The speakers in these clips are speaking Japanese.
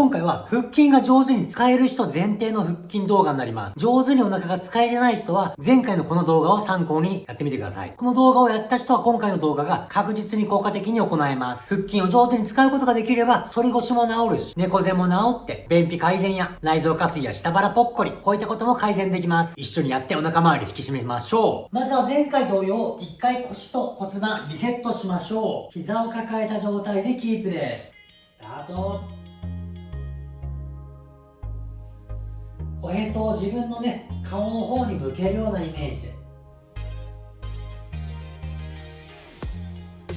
今回は腹筋が上手に使える人前提の腹筋動画になります。上手にお腹が使えてない人は前回のこの動画を参考にやってみてください。この動画をやった人は今回の動画が確実に効果的に行えます。腹筋を上手に使うことができれば、反り腰も治るし、猫背も治って、便秘改善や内臓下垂や下腹ぽっこり、こういったことも改善できます。一緒にやってお腹周り引き締めましょう。まずは前回同様、一回腰と骨盤リセットしましょう。膝を抱えた状態でキープです。スタート。おへそを自分のね顔の方に向けるようなイメージで。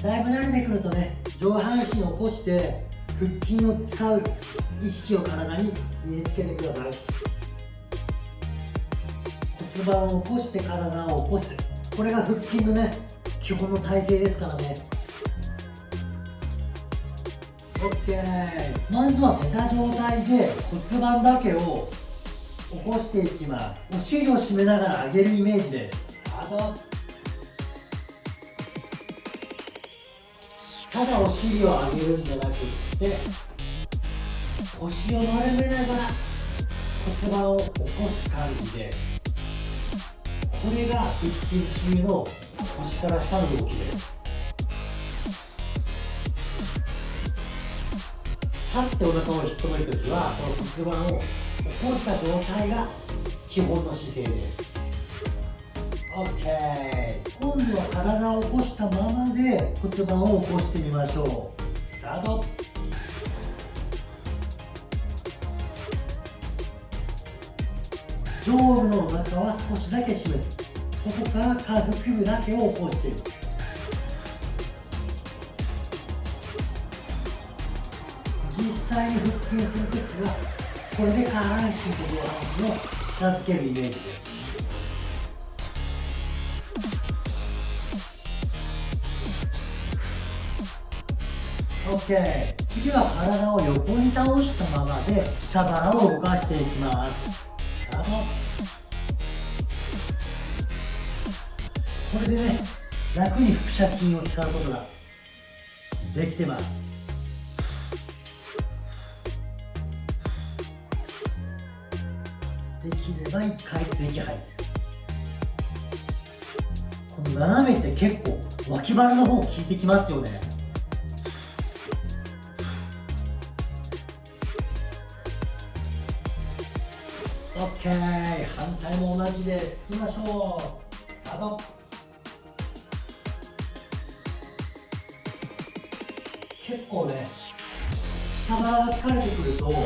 だいぶ慣れてくるとね上半身を起こして腹筋を使う意識を体に身につけてください。骨盤を起こして体を起こす。これが腹筋のね基本の体勢ですからね。OK まずは寝た状態で骨盤だけを起こしていきますお尻を締めながら上げるイメージですあとただお尻を上げるんじゃなくって腰を丸めながら骨盤を起こす感じでこれが腹筋中の腰から下の動きです立ってお腹を引っ込めるときはこの骨盤を起こした状態が基本の姿勢です OK 今度は体を起こしたままで骨盤を起こしてみましょう。スタート。上部のお腹は少しだけ締めるそこから下腹部だけを起こしていく実際に腹筋するときはこれで下半身と上半身を近づけるイメージです。OK 次は体を横に倒したままで下腹を動かしていきます。これでね楽に腹斜筋を使うことができてます。できれば1回ずつ息吐いてこの斜めって結構脇腹の方効いてきますよね。オッケー。反対も同じで。すいきましょう。スタート。結構ね下腹が疲れてくると骨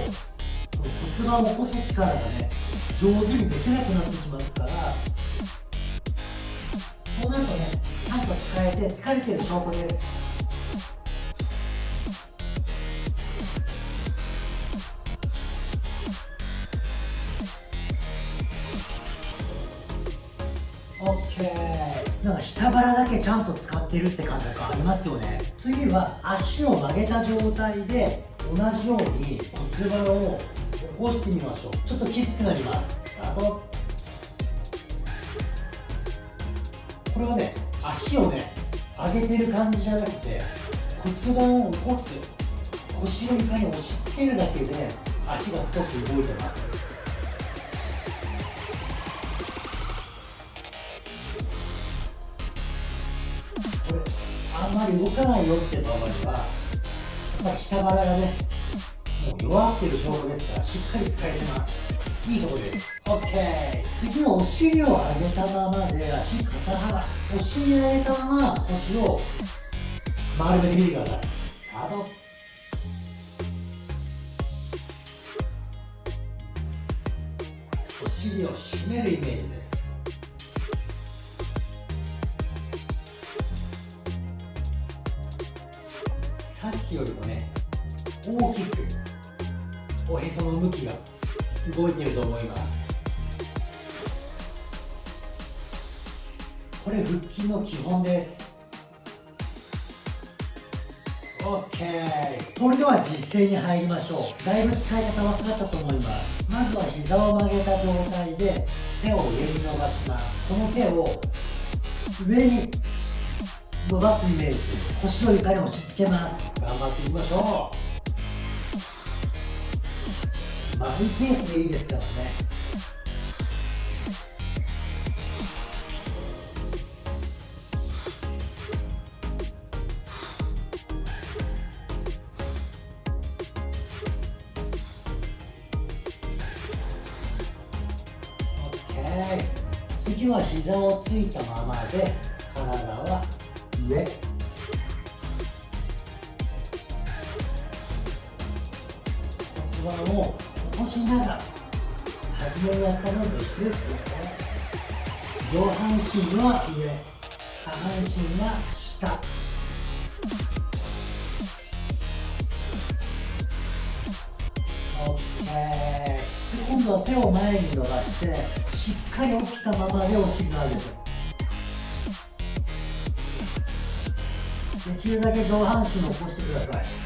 盤を起こす力がね上手にできなくなってきますからそうなる。とねちゃんと使えて疲れてる。証拠ですオッケーなんか下腹だけちゃんと使ってる。って感覚ありますよね次は足を曲げた状態で同じように骨盤を起こしてみましょうちょっときつくなりますスタートこれはね足をね上げてる感じじゃなくて骨盤を起こす腰を床に押し付けるだけで足が少し動いてます。これあんまり動かないよって場合はやっぱり下腹がね弱ってる証拠ですからしっかり使えてます。いいところです。OK 次はお尻を上げたままで足肩幅お尻上げたまま腰を丸めてみてください。スタートお尻を締めるイメージです。さっきよりもね大きくおへその向きが動いていると思います。これ腹筋の基本です。OK それでは実践に入りましょう。だいぶ使い方分かったと思います。まずは膝を曲げた状態で手を上に伸ばします。この手を上に伸ばすイメージ。腰を床に落ち着けます。頑張っていきましょう。マイペースでいいです。からね次は膝をついたままで体は上骨盤を起こしながら初めにやったのと一緒ですね。上半身は上下半身は下。今度は手を前に伸ばしてしっかり起きたままでお尻を上げるできるだけ上半身を起こしてください。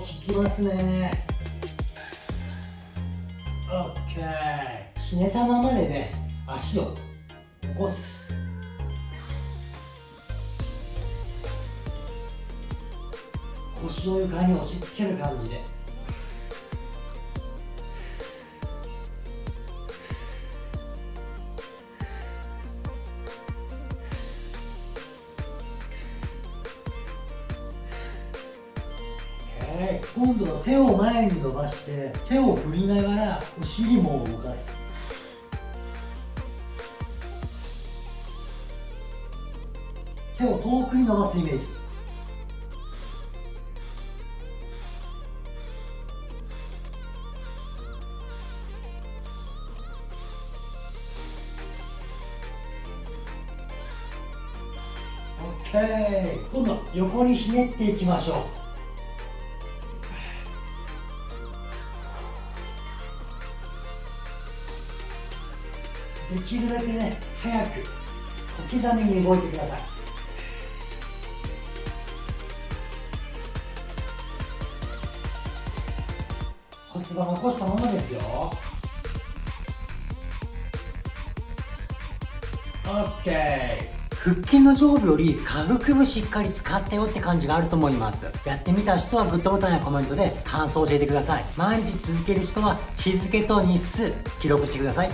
効きますね。OK ひねたままでね足を起こす。腰を床に押し付ける感じで。今度は手を前に伸ばして手を振りながらお尻も動かす。手を遠くに伸ばすイメージ。オッケー。今度は横にひねっていきましょう。きるだけね早く小刻みに動いてください。骨盤を起こしたままですよ。OK 腹筋の上部より下腹部しっかり使ったよって感じがあると思います。やってみた人はグッドボタンやコメントで感想を教えてください。毎日続ける人は日付と日数記録してください